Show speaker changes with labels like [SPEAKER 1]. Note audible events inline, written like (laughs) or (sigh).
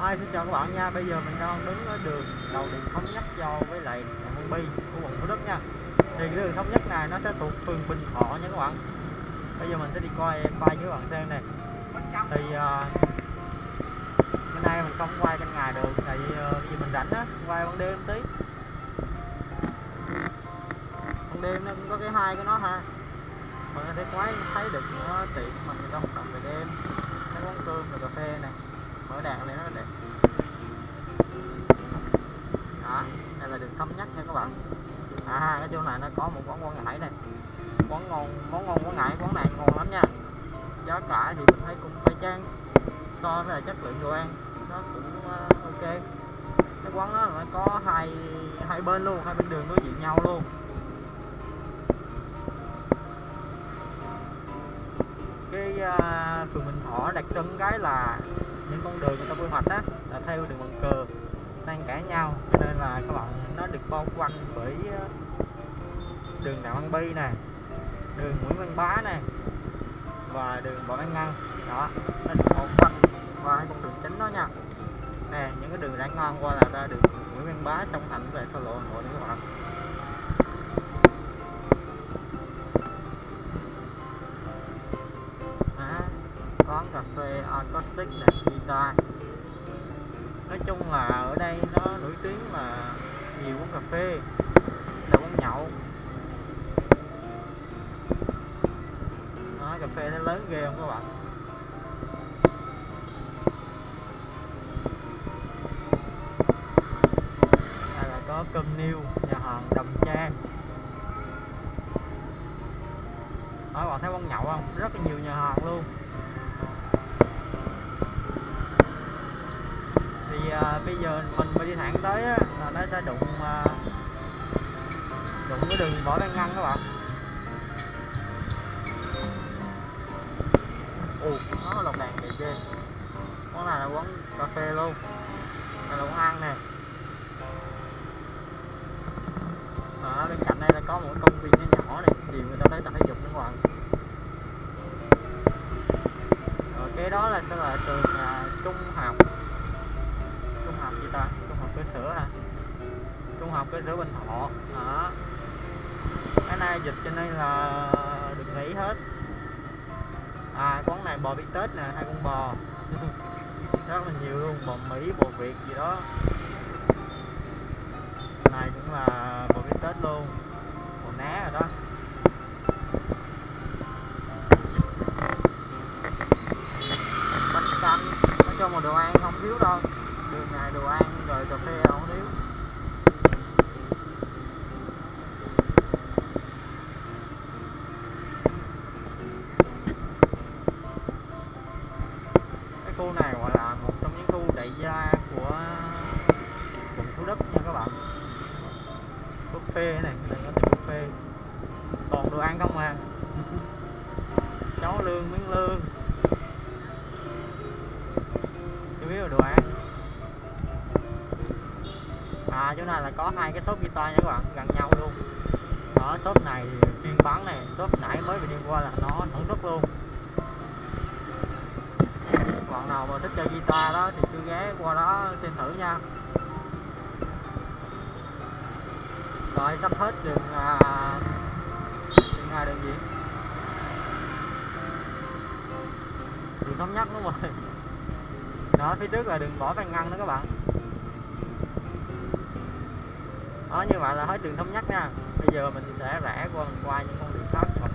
[SPEAKER 1] Hi, xin chào các bạn nha. Bây giờ mình đang đứng ở đường đầu đường thống nhất giao với lại quận Bi của quận Thủ Đức nha. Thì cái đường thống nhất này nó sẽ thuộc phường Bình Thọ nha các bạn. Bây giờ mình sẽ đi coi quay với bạn xem này. Thì à, uh, bữa nay mình không quay ban ngày được tại vì à, uh, vì mình rảnh á, quay ban đêm tí. Ban đêm nó cũng có cái hai của nó ha. Mình sẽ thể quay thấy được nó tiện mà người ta hoạt động đêm. Cái quán cơm rồi cà phê này mở đèn lên nó đẹp đó đây là đường thống à cái chỗ này nó có một quán quán ngải này. Quán ngon món ngon quán ngải quán này ngon lắm nha. Giá cả thì mình thấy cũng phải chăng so với là chất lượng đồ ăn nó cũng uh, ok. Cái quán đó nó có hai hai bên luôn hai bên đường đối diện nhau luôn. Cái uh, phường Bình Thọ đặc trưng cái là những con đường người ta quy hoạch á là theo đường bằng cờ đang cãi nhau, cho nên là các bạn nó được bao quanh bởi ờ, đường Đặng Văn Bi nè, đường Nguyễn Văn Bá nè, và đường Võ Văn Ngân. Đó, nó được bao quanh qua hai con đường chính đó nha. Nè, những cái đường rẽ ngon qua là ra đường Nguyễn Văn Bá song thành về xa lộ Hà Nội nữa các bạn. Quán cà phê acoustic này guitar nói chung là đây nó nổi tiếng là nhiều quán cà phê là quán nhậu. Đó, cà phê nó lớn ghê không các bạn? Đây là có cơm niêu nhà hàng đầm trang. Đó các bạn thấy quán nhậu không? Rất là nhiều nhà hàng luôn thì à, bây giờ mình mà đi thẳng tới á, là nó sẽ đụng à, đụng cái đường võ đang ngăn các bạn. Ồ nó lồng đèn kìa ghê quán này là quán cà phê luôn. Này là quán ăn nè. Ở bên cạnh đây là có một công viên nhỏ nhỏ này nhiều người ta tới tập thể dục các bạn. Rồi cái đó là sẽ là trường à, trung học học gì ta? Trung học cơ sở hả? Trung học cơ sở bình thọ. Đó. Cái này dịch cho nên là được nghỉ hết. À quán này bò bị tết nè, hai con bò. (laughs) Rất là nhiều luôn, bò mỹ, bò việt gì đó. Này cũng là bò bị tết luôn. Bò né rồi đó. Bánh canh. Nói chung là đồ ăn không thiếu đâu đường này đồ ăn, rồi cà phê không thiếu cái khu này gọi là một trong những khu đại gia của quận Thủ Đức nha các bạn. Buffet này đây có tiệm buffet. Toàn đồ ăn không à. (laughs) Cháu lương miếng lương. À chỗ này là có hai cái shop guitar nha các bạn gần nhau luôn. Ở shop này chuyên bán này shop nãy mới vừa đi qua là nó sản xuất luôn. Bạn nào mà thích chơi guitar đó thì cứ ghé qua đó xem thử nha. Rồi sắp hết đường à, đường à, đường gì? Đường thống nhất đúng rồi. Đó phía trước là đường võ văn ngăn đó các bạn đó như vậy là hết trường thống nhất nha. Bây giờ mình sẽ rẽ qua qua những con đường khác.